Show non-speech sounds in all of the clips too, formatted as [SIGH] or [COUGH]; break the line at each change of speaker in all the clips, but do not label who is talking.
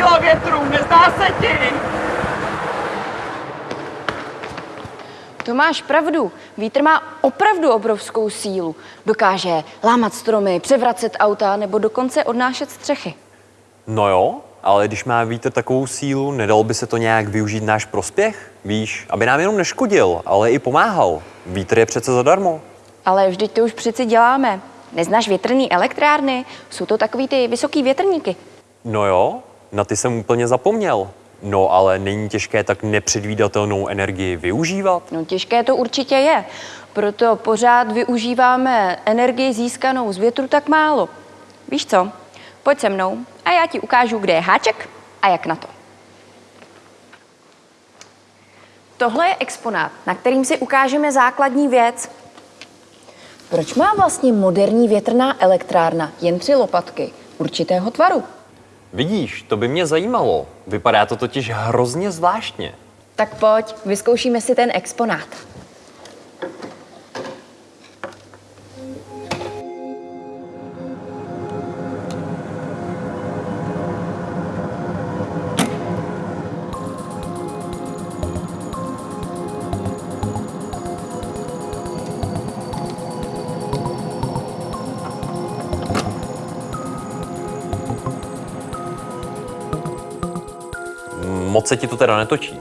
sila větru, nezdá se ti? To máš pravdu. Vítr má opravdu obrovskou sílu. Dokáže lámat stromy, převracet auta nebo dokonce odnášet střechy.
No jo, ale když má vítr takovou sílu, nedal by se to nějak využít náš prospěch? Víš, aby nám jenom neškodil, ale i pomáhal. Vítr je přece zadarmo.
Ale vždyť to už přeci děláme. Neznáš větrný elektrárny? Jsou to takový ty vysoký větrníky.
No jo, na ty jsem úplně zapomněl. No ale není těžké tak nepředvídatelnou energii využívat?
No těžké to určitě je. Proto pořád využíváme energii získanou z větru tak málo. Víš co? Pojď se mnou a já ti ukážu, kde je háček a jak na to. Tohle je exponát, na kterým si ukážeme základní věc. Proč má vlastně moderní větrná elektrárna jen tři lopatky určitého tvaru?
Vidíš, to by mě zajímalo. Vypadá to totiž hrozně zvláštně.
Tak pojď, vyzkoušíme si ten exponát.
Moc se ti to teda netočí.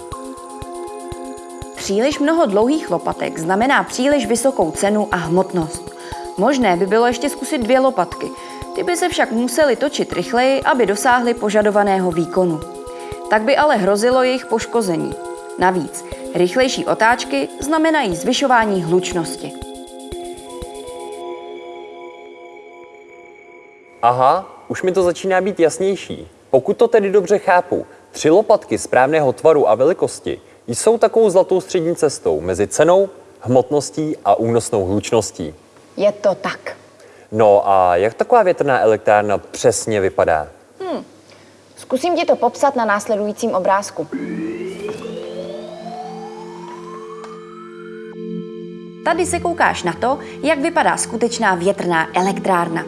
Příliš mnoho dlouhých lopatek znamená příliš vysokou cenu a hmotnost. Možné by bylo ještě zkusit dvě lopatky. Ty by se však musely točit rychleji, aby dosáhly požadovaného výkonu. Tak by ale hrozilo jejich poškození. Navíc, rychlejší otáčky znamenají zvyšování hlučnosti.
Aha, už mi to začíná být jasnější. Pokud to tedy dobře chápu, tři lopatky správného tvaru a velikosti jsou takovou zlatou střední cestou mezi cenou, hmotností a únosnou hlučností.
Je to tak.
No a jak taková větrná elektrárna přesně vypadá?
Zkusím ti to popsat na následujícím obrázku. Tady se koukáš na to, jak vypadá skutečná větrná elektrárna.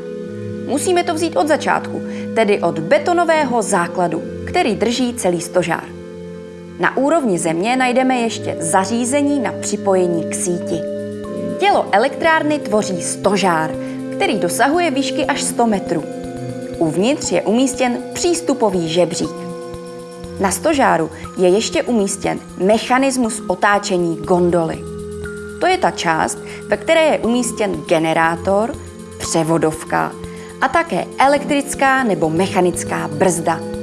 Musíme to vzít od začátku, tedy od betonového základu, který drží celý stožár. Na úrovni země najdeme ještě zařízení na připojení k síti. Tělo elektrárny tvoří stožár, který dosahuje výšky až 100 metrů. Uvnitř je umístěn přístupový žebřík. Na stožáru je ještě umístěn mechanismus otáčení gondoly. To je ta část, ve které je umístěn generátor, převodovka a také elektrická nebo mechanická brzda.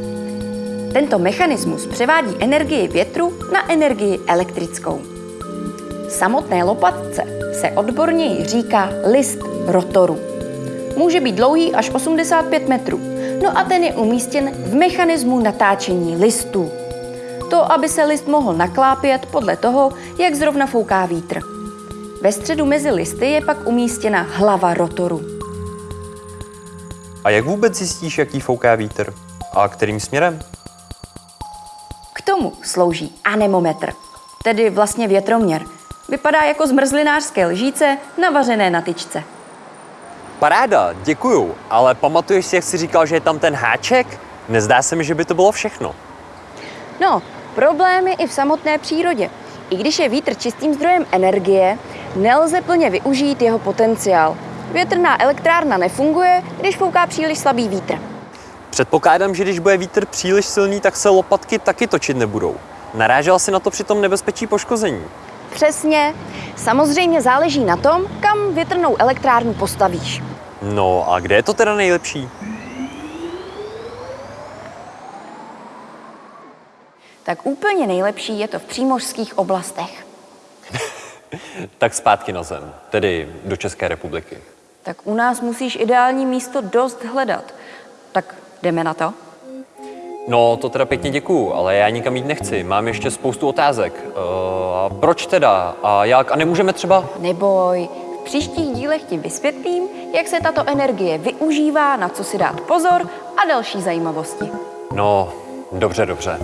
Tento mechanismus převádí energii větru na energii elektrickou. Samotné lopatce se odborněji říká list rotoru. Může být dlouhý až 85 metrů, no a ten je umístěn v mechanismu natáčení listů. To, aby se list mohl naklápět podle toho, jak zrovna fouká vítr. Ve středu mezi listy je pak umístěna hlava rotoru.
A jak vůbec zjistíš, jaký fouká vítr? A kterým směrem?
K tomu slouží anemometr, tedy vlastně větroměr. Vypadá jako zmrzlinářské lžíce navařené na tyčce.
Paráda, děkuju, ale pamatuješ si, jak jsi říkal, že je tam ten háček? Nezdá se mi, že by to bylo všechno.
No, problém je i v samotné přírodě. I když je vítr čistým zdrojem energie, nelze plně využít jeho potenciál. Větrná elektrárna nefunguje, když fouká příliš slabý vítr.
Předpokládám, že když bude vítr příliš silný, tak se lopatky taky točit nebudou. Narážel si na to při tom nebezpečí poškození.
Přesně. Samozřejmě záleží na tom, kam větrnou elektrárnu postavíš.
No a kde je to teda nejlepší?
Tak úplně nejlepší je to v přímořských oblastech. [LAUGHS]
Tak zpátky na zem, tedy do České republiky.
Tak u nás musíš ideální místo dost hledat. Tak jdeme na to?
No, to teda pěkně děkuju, ale já nikam jít nechci. Mám ještě spoustu otázek. Uh, a proč teda? A jak? A nemůžeme třeba...
Neboj, v příštích dílech ti vysvětlím, jak se tato energie využívá, na co si dát pozor a další zajímavosti.
No, dobře, dobře.